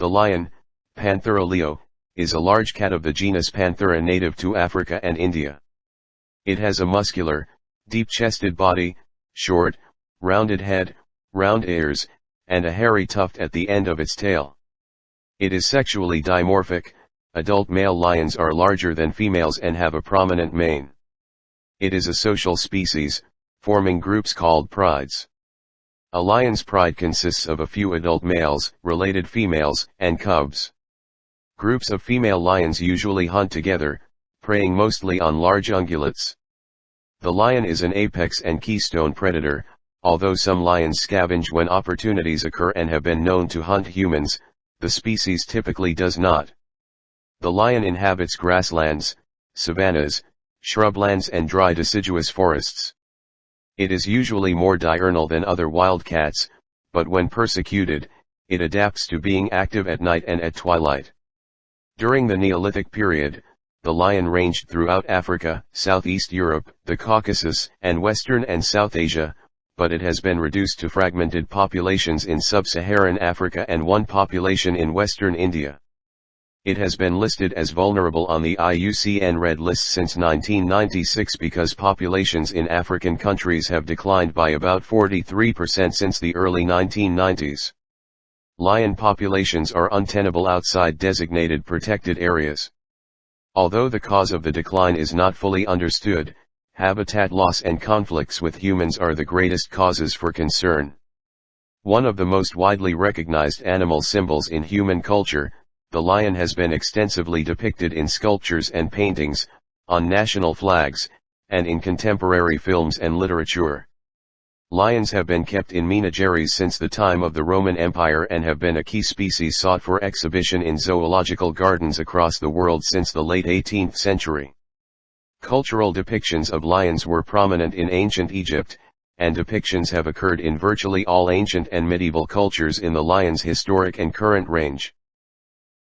The lion, Panthera leo, is a large cat of the genus Panthera native to Africa and India. It has a muscular, deep-chested body, short, rounded head, round ears, and a hairy tuft at the end of its tail. It is sexually dimorphic, adult male lions are larger than females and have a prominent mane. It is a social species, forming groups called prides. A lion's pride consists of a few adult males, related females, and cubs. Groups of female lions usually hunt together, preying mostly on large ungulates. The lion is an apex and keystone predator, although some lions scavenge when opportunities occur and have been known to hunt humans, the species typically does not. The lion inhabits grasslands, savannas, shrublands and dry deciduous forests. It is usually more diurnal than other wildcats, but when persecuted, it adapts to being active at night and at twilight. During the Neolithic period, the lion ranged throughout Africa, Southeast Europe, the Caucasus, and Western and South Asia, but it has been reduced to fragmented populations in sub-Saharan Africa and one population in Western India. It has been listed as vulnerable on the IUCN Red List since 1996 because populations in African countries have declined by about 43% since the early 1990s. Lion populations are untenable outside designated protected areas. Although the cause of the decline is not fully understood, habitat loss and conflicts with humans are the greatest causes for concern. One of the most widely recognized animal symbols in human culture, the lion has been extensively depicted in sculptures and paintings, on national flags, and in contemporary films and literature. Lions have been kept in menageries since the time of the Roman Empire and have been a key species sought for exhibition in zoological gardens across the world since the late 18th century. Cultural depictions of lions were prominent in ancient Egypt, and depictions have occurred in virtually all ancient and medieval cultures in the lion's historic and current range.